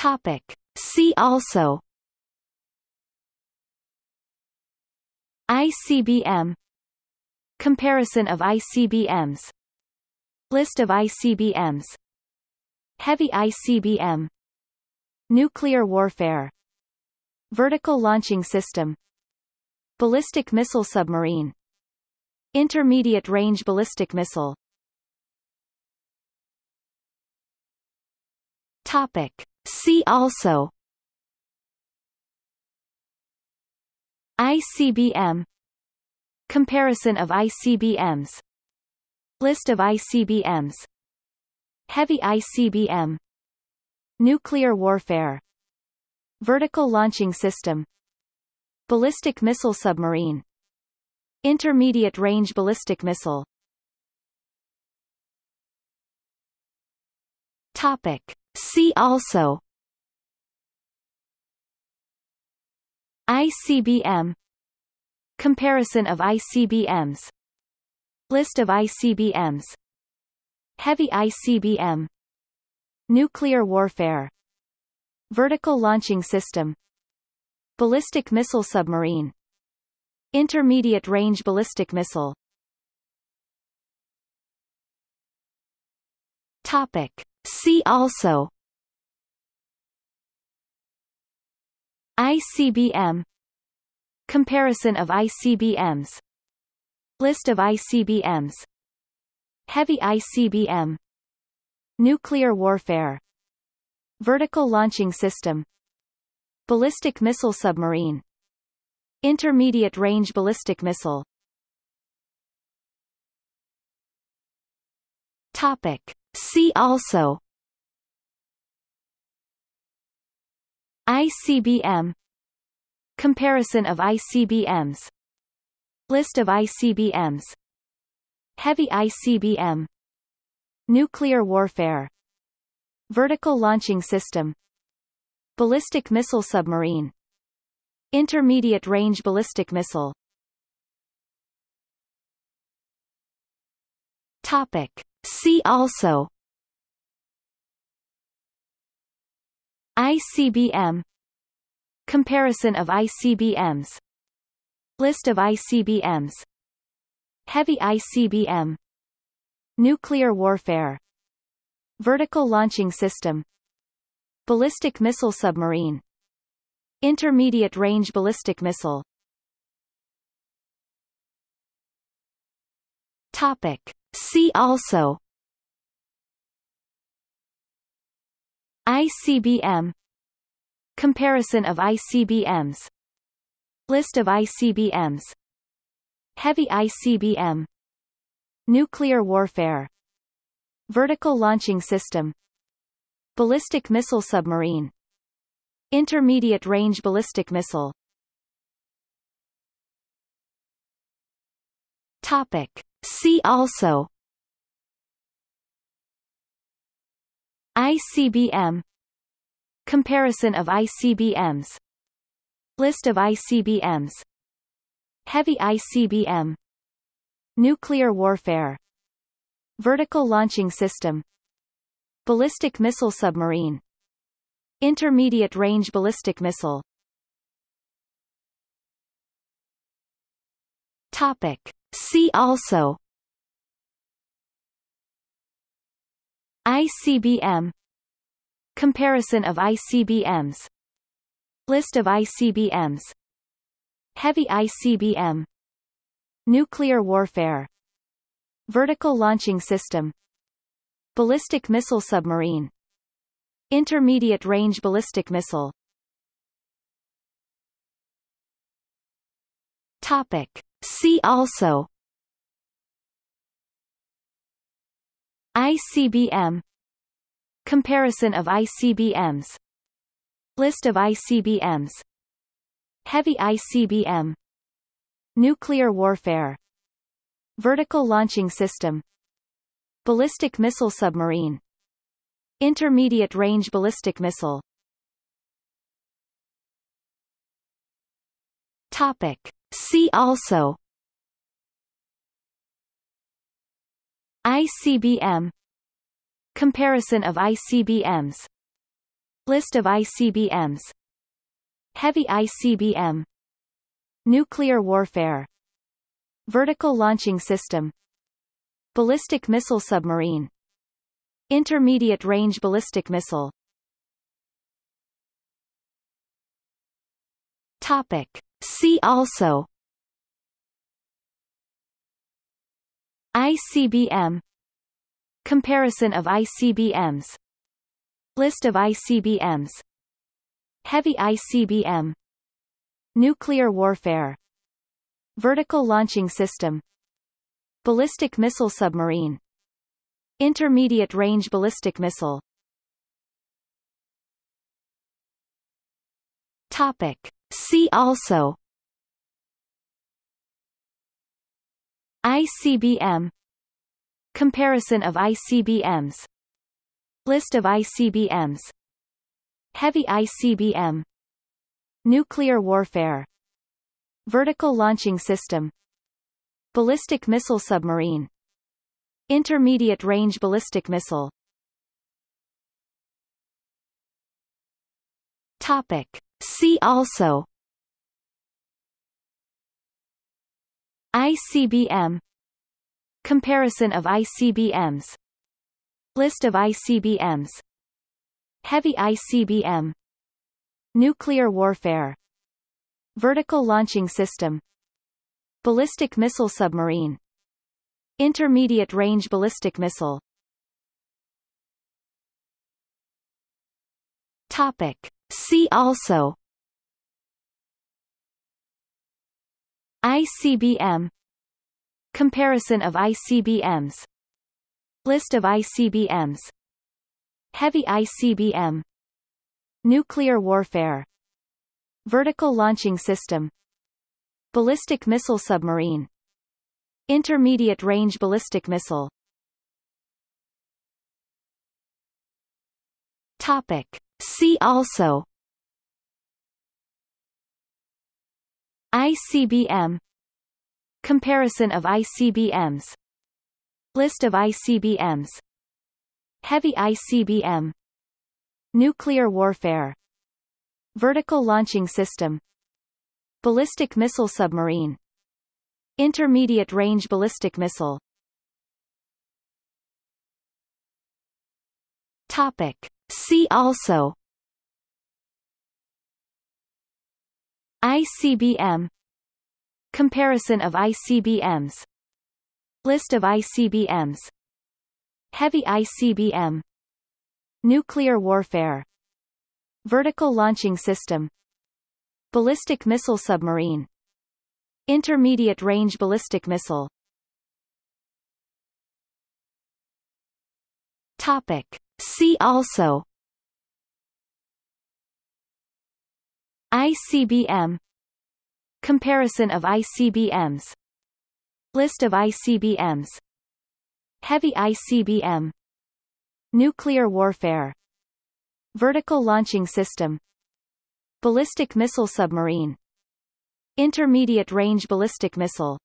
Topic. See also. ICBM Comparison of ICBMs List of ICBMs Heavy ICBM Nuclear warfare. Vertical launching system. Ballistic missile submarine. Intermediate range ballistic missile. Topic. See also ICBM Comparison of ICBMs List of ICBMs Heavy ICBM Nuclear warfare. Vertical launching system. Ballistic missile submarine. Intermediate range ballistic missile. Topic. See also ICBM Comparison of ICBMs List of ICBMs Heavy ICBM Nuclear warfare. Vertical launching system. Ballistic missile submarine. Intermediate range ballistic missile. Topic. See also. ICBM Comparison of ICBMs List of ICBMs Heavy ICBM Nuclear warfare. Vertical launching system. Ballistic missile submarine. Intermediate range ballistic missile. Topic. See also. ICBM Comparison of ICBMs List of ICBMs Heavy ICBM Nuclear warfare. Vertical launching system. Ballistic missile submarine. Intermediate range ballistic missile. Topic. See also. ICBM Comparison of ICBMs List of ICBMs Heavy ICBM Nuclear warfare. Vertical launching system. Ballistic missile submarine. Intermediate range ballistic missile. Topic. See also ICBM Comparison of ICBMs List of ICBMs Heavy ICBM Nuclear warfare. Vertical launching system. Ballistic missile submarine. Intermediate range ballistic missile. Topic. See also. ICBM Comparison of ICBMs List of ICBMs Heavy ICBM Nuclear warfare. Vertical launching system. Ballistic missile submarine. Intermediate range ballistic missile. Topic. See also ICBM Comparison of ICBMs List of ICBMs Heavy ICBM Nuclear warfare. Vertical launching system. Ballistic missile submarine. Intermediate range ballistic missile. Topic. See also ICBM Comparison of ICBMs List of ICBMs Heavy ICBM Nuclear warfare. Vertical launching system. Ballistic missile submarine. Intermediate range ballistic missile. Topic. See also. ICBM Comparison of ICBMs List of ICBMs Heavy ICBM Nuclear warfare. Vertical launching system. Ballistic missile submarine. Intermediate range ballistic missile. Topic See also ICBM Comparison of ICBMs List of ICBMs Heavy ICBM Nuclear warfare. Vertical launching system. Ballistic missile submarine. Intermediate range ballistic missile. Topic See also. ICBM Comparison of ICBMs List of ICBMs Heavy ICBM Nuclear warfare. Vertical launching system. Ballistic missile submarine. Intermediate range ballistic missile. Topic See also. ICBM Comparison of ICBMs List of ICBMs Heavy ICBM Nuclear warfare. Vertical launching system. Ballistic missile submarine. Intermediate range ballistic missile. Topic See also. ICBM Comparison of ICBMs List of ICBMs Heavy ICBM Nuclear warfare. Vertical launching system. Ballistic missile submarine. Intermediate range ballistic missile. Topic See also. ICBM Comparison of ICBMs List of ICBMs Heavy ICBM Nuclear warfare. Vertical launching system. Ballistic missile submarine. Intermediate range ballistic missile. Topic See also. ICBM Comparison of ICBMs List of ICBMs Heavy ICBM Nuclear warfare. Vertical launching system. Ballistic missile submarine. Intermediate range ballistic missile. Topic See also. ICBM Comparison of ICBMs List of ICBMs Heavy ICBM Nuclear warfare. Vertical launching system. Ballistic missile submarine. Intermediate range ballistic missile